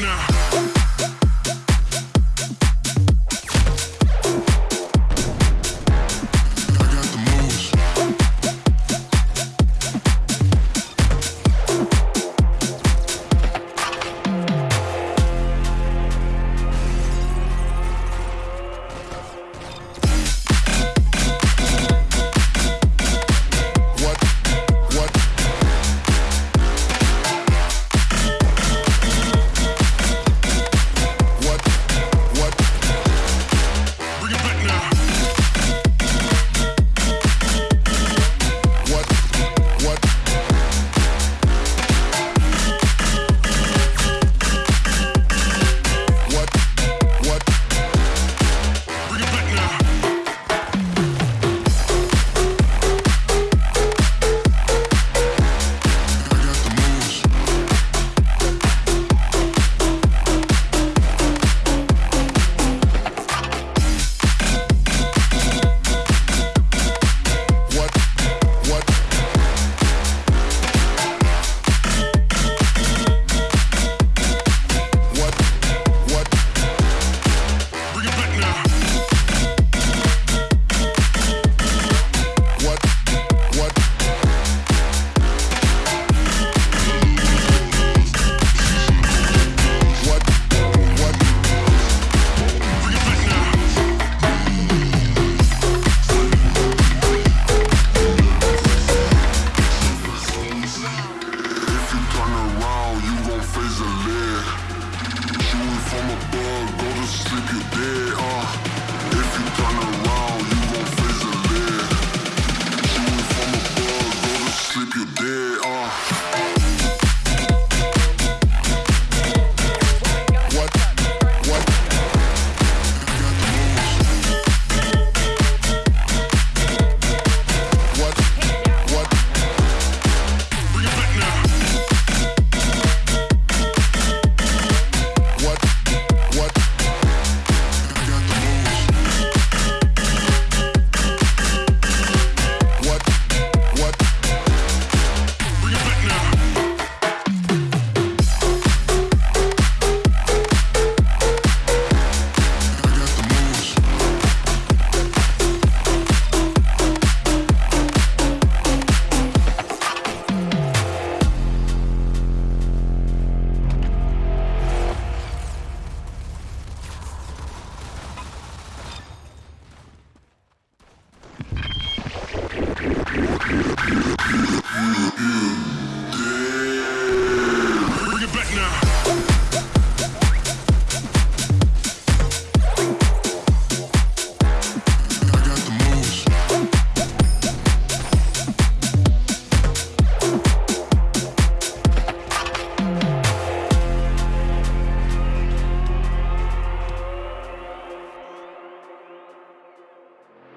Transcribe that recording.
now.